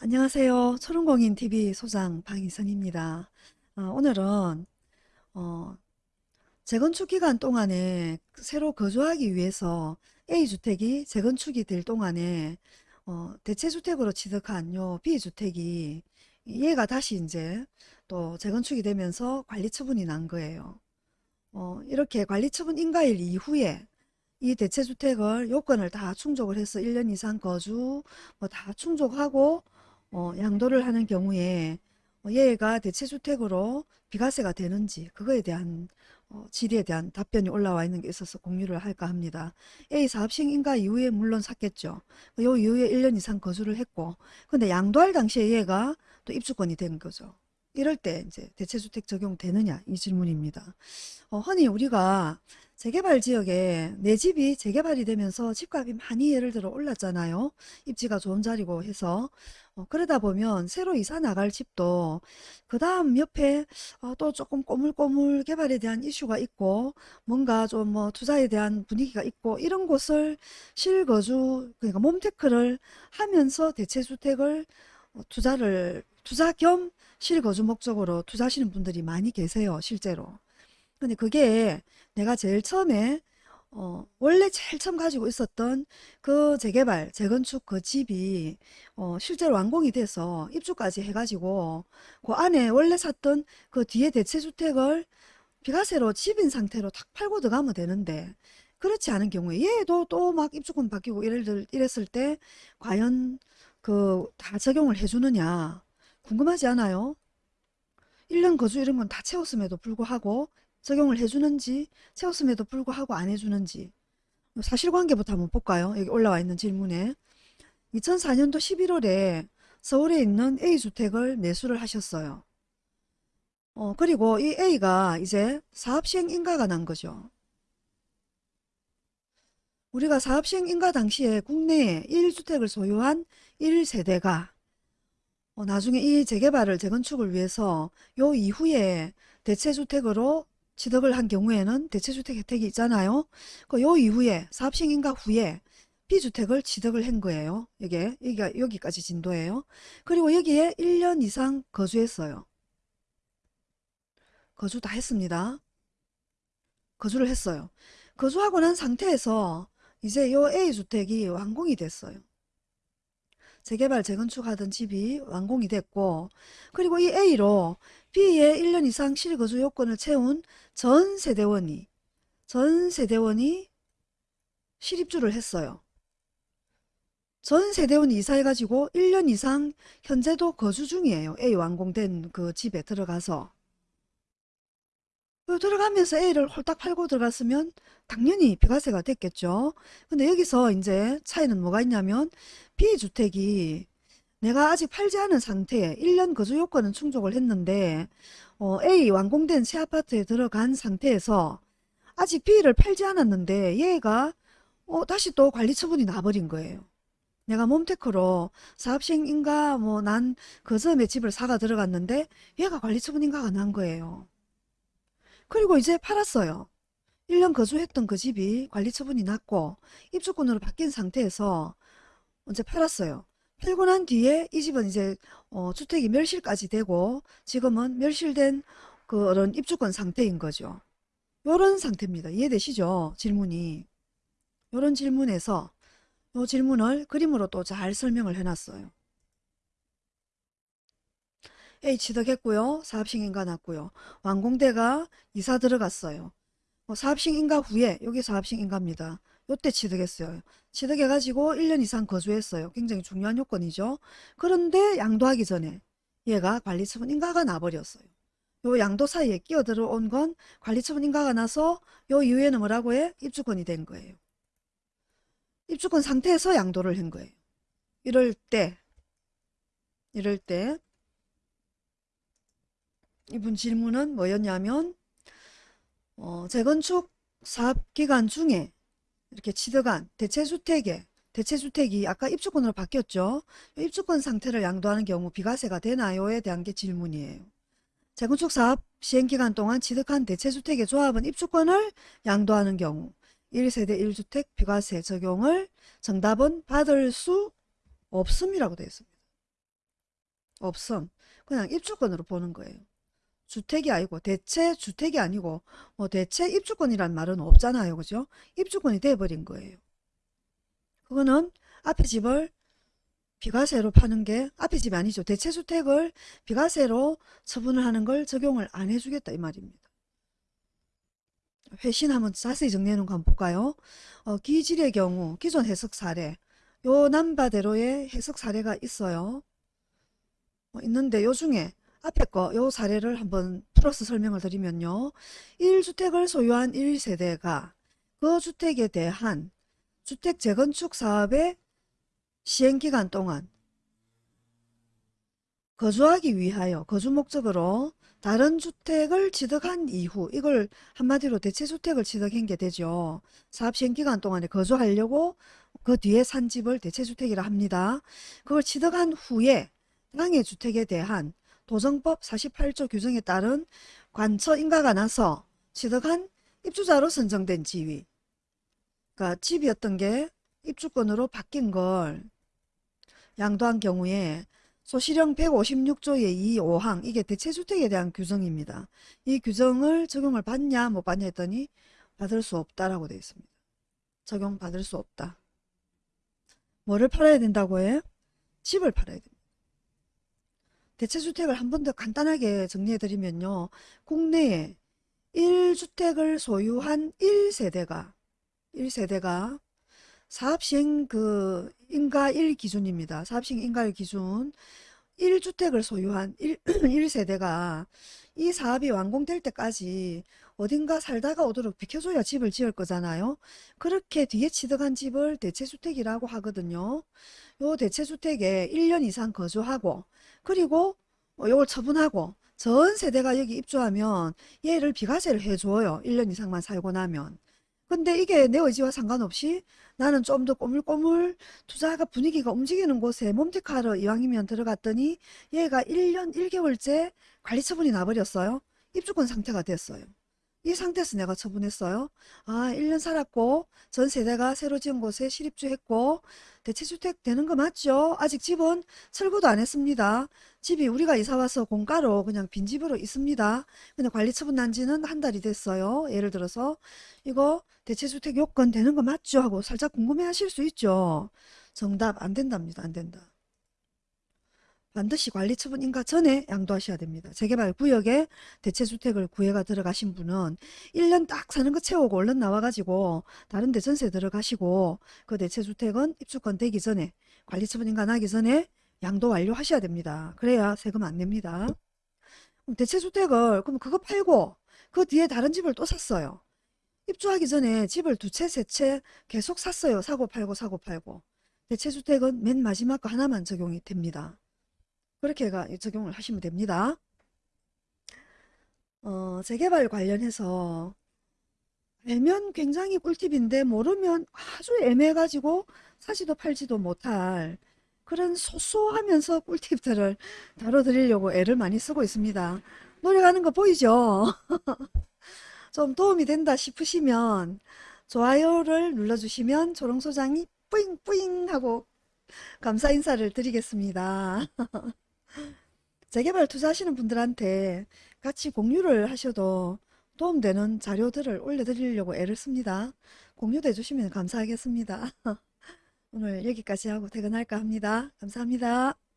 안녕하세요. 초롱공인TV 소장 방희선입니다. 어, 오늘은 어, 재건축 기간 동안에 새로 거주하기 위해서 A주택이 재건축이 될 동안에 어, 대체주택으로 취득한 요 B주택이 얘가 다시 이제 또 재건축이 되면서 관리처분이 난 거예요. 어, 이렇게 관리처분 인가일 이후에 이 대체주택을 요건을 다 충족을 해서 1년 이상 거주 뭐 다 충족하고 어, 양도를 하는 경우에 어, 얘가 대체주택으로 비과세가 되는지 그거에 대한 어, 질의에 대한 답변이 올라와 있는 게 있어서 공유를 할까 합니다. A 사업식 인가 이후에 물론 샀겠죠. 요 이후에 1년 이상 거주를 했고 근데 양도할 당시에 얘가 또 입주권이 된 거죠. 이럴 때 이제 대체주택 적용되느냐 이 질문입니다. 어, 흔히 우리가 재개발 지역에 내 집이 재개발이 되면서 집값이 많이 예를 들어 올랐잖아요. 입지가 좋은 자리고 해서 어, 그러다 보면 새로 이사 나갈 집도 그 다음 옆에 어, 또 조금 꼬물꼬물 개발에 대한 이슈가 있고 뭔가 좀 뭐 투자에 대한 분위기가 있고 이런 곳을 실거주 그러니까 몸테크를 하면서 대체주택을 어, 투자를 투자 겸 실거주 목적으로 투자하시는 분들이 많이 계세요 실제로. 근데 그게 내가 제일 처음에 어, 원래 제일 처음 가지고 있었던 그 재개발, 재건축 그 집이 어, 실제로 완공이 돼서 입주까지 해가지고 그 안에 원래 샀던 그 뒤에 대체주택을 비과세로 집인 상태로 탁 팔고 들어가면 되는데 그렇지 않은 경우에 얘도 또 막 입주권 바뀌고 이랬, 이랬을 때 과연 그 다 적용을 해주느냐 궁금하지 않아요? 1년 거주 이런 건 다 채웠음에도 불구하고 적용을 해주는지 채웠음에도 불구하고 안 해주는지 사실관계부터 한번 볼까요? 여기 올라와 있는 질문에 2004년도 11월에 서울에 있는 A주택을 매수를 하셨어요. 어, 그리고 이 A가 이제 사업시행 인가가 난 거죠. 우리가 사업시행 인가 당시에 국내에 1주택을 소유한 1세대가 어, 나중에 이 재개발을 재건축을 위해서 요 이후에 대체주택으로 취득을 한 경우에는 대체주택 혜택이 있잖아요. 그 요 이후에 사업시행인가 후에 B주택을 취득을 한 거예요. 이게 여기가 여기까지 진도예요. 그리고 여기에 1년 이상 거주했어요. 거주 다 했습니다. 거주를 했어요. 거주하고 난 상태에서 이제 요 A주택이 완공이 됐어요. 재개발 재건축하던 집이 완공이 됐고 그리고 이 A로 B의 1년 이상 실거주 요건을 채운 전 세대원이 전 세대원이 실입주를 했어요. 전 세대원이 이사해가지고 1년 이상 현재도 거주 중이에요. A 완공된 그 집에 들어가서 그 들어가면서 A를 홀딱 팔고 들어갔으면 당연히 비과세가 됐겠죠. 근데 여기서 이제 차이는 뭐가 있냐면 B주택이 내가 아직 팔지 않은 상태에 1년 거주 요건은 충족을 했는데 어, A 완공된 새 아파트에 들어간 상태에서 아직 B를 팔지 않았는데 얘가 어, 다시 또 관리 처분이 나버린 거예요. 내가 몸테크로 사업시행인가 뭐 난 그 점에 집을 사가 들어갔는데 얘가 관리 처분인가가 난 거예요. 그리고 이제 팔았어요. 1년 거주했던 그 집이 관리 처분이 났고 입주권으로 바뀐 상태에서 이제 팔았어요. 팔고 난 뒤에 이 집은 이제 어, 주택이 멸실까지 되고 지금은 멸실된 그런 입주권 상태인 거죠. 요런 상태입니다. 이해되시죠? 질문이. 요런 질문에서 요 질문을 그림으로 또 잘 설명을 해놨어요. A 취득했고요. 사업식 인가 났고요. 완공대가 이사 들어갔어요. 뭐 사업식 인가 후에 여기 사업식 인가입니다. 요때 취득했어요. 취득해가지고 1년 이상 거주했어요. 굉장히 중요한 요건이죠. 그런데 양도하기 전에 얘가 관리처분 인가가 나버렸어요. 요 양도 사이에 끼어 들어온 건 관리처분 인가가 나서 요 이후에는 뭐라고 해? 입주권이 된 거예요. 입주권 상태에서 양도를 한 거예요. 이럴 때 이럴 때 이분 질문은 뭐였냐면 어, 재건축 사업 기간 중에 이렇게 취득한 대체주택에 대체주택이 아까 입주권으로 바뀌었죠. 입주권 상태를 양도하는 경우 비과세가 되나요?에 대한 게 질문이에요. 재건축 사업 시행기간 동안 취득한 대체주택의 조합은 입주권을 양도하는 경우 1세대 1주택 비과세 적용을 정답은 받을 수 없음이라고 되어 있습니다. 없음. 그냥 입주권으로 보는 거예요. 주택이 아니고 대체 주택이 아니고 뭐 대체 입주권이란 말은 없잖아요. 그죠? 입주권이 돼버린 거예요. 그거는 앞에 집을 비과세로 파는 게 앞에 집이 아니죠. 대체 주택을 비과세로 처분을 하는 걸 적용을 안 해주겠다 이 말입니다. 회신 한번 자세히 정리해 놓은 거 한번 볼까요? 어, 기질의 경우 기존 해석 사례 요 남바대로의 해석 사례가 있어요. 어, 있는데 요 중에 앞에 거 요 사례를 한번 풀어서 설명을 드리면요. 1주택을 소유한 1세대가 그 주택에 대한 주택 재건축 사업의 시행기간 동안 거주하기 위하여 거주 목적으로 다른 주택을 취득한 이후 이걸 한마디로 대체주택을 취득한 게 되죠. 사업 시행기간 동안에 거주하려고 그 뒤에 산 집을 대체주택이라 합니다. 그걸 취득한 후에 땅의 주택에 대한 도정법 48조 규정에 따른 관처 인가가 나서 취득한 입주자로 선정된 지위 그러니까 집이었던 게 입주권으로 바뀐 걸 양도한 경우에 소시령 156조의 2, 5항 이게 대체주택에 대한 규정입니다. 이 규정을 적용을 받냐 못 받냐 했더니 받을 수 없다라고 되어 있습니다. 적용받을 수 없다. 뭐를 팔아야 된다고 해? 집을 팔아야 됩니다. 대체주택을 한 번 더 간단하게 정리해드리면요. 국내에 1주택을 소유한 1세대가 1세대가 사업시행 그 인가 1 기준입니다. 사업시행 인가 1 기준 1주택을 소유한 1, 1세대가 이 사업이 완공될 때까지 어딘가 살다가 오도록 비켜줘야 집을 지을 거잖아요. 그렇게 뒤에 취득한 집을 대체주택이라고 하거든요. 요 대체주택에 1년 이상 거주하고 그리고 이걸 처분하고 전 세대가 여기 입주하면 얘를 비과세를 해줘요. 1년 이상만 살고 나면. 근데 이게 내 의지와 상관없이 나는 좀 더 꼬물꼬물 투자가 분위기가 움직이는 곳에 몸택하러 이왕이면 들어갔더니 얘가 1년 1개월째 관리 처분이 나버렸어요. 입주권 상태가 됐어요. 이 상태에서 내가 처분했어요. 아 1년 살았고 전 세대가 새로 지은 곳에 실입주했고 대체주택 되는 거 맞죠? 아직 집은 철거도 안 했습니다. 집이 우리가 이사와서 공가로 그냥 빈집으로 있습니다. 근데 관리 처분 난 지는 한 달이 됐어요. 예를 들어서 이거 대체주택 요건 되는 거 맞죠? 하고 살짝 궁금해 하실 수 있죠. 정답 안 된답니다. 안 된다. 반드시 관리처분 인가 전에 양도하셔야 됩니다. 재개발 구역에 대체주택을 구해가 들어가신 분은 1년 딱 사는 거 채우고 얼른 나와가지고 다른 데 전세 들어가시고 그 대체주택은 입주권 되기 전에 관리처분 인가 나기 전에 양도 완료하셔야 됩니다. 그래야 세금 안 냅니다. 대체주택을 그럼 그거 팔고 그 뒤에 다른 집을 또 샀어요. 입주하기 전에 집을 두 채, 세 채 계속 샀어요. 사고 팔고 사고 팔고. 대체주택은 맨 마지막 거 하나만 적용이 됩니다. 그렇게 적용을 하시면 됩니다. 어, 재개발 관련해서 알면 굉장히 꿀팁인데 모르면 아주 애매해가지고 사지도 팔지도 못할 그런 소소하면서 꿀팁들을 다뤄드리려고 애를 많이 쓰고 있습니다. 노력하는 거 보이죠? 좀 도움이 된다 싶으시면 좋아요를 눌러주시면 조롱소장이 뿌잉뿌잉 하고 감사 인사를 드리겠습니다. 재개발 투자하시는 분들한테 같이 공유를 하셔도 도움되는 자료들을 올려드리려고 애를 씁니다. 공유도 해주시면 감사하겠습니다. 오늘 여기까지 하고 퇴근할까 합니다. 감사합니다.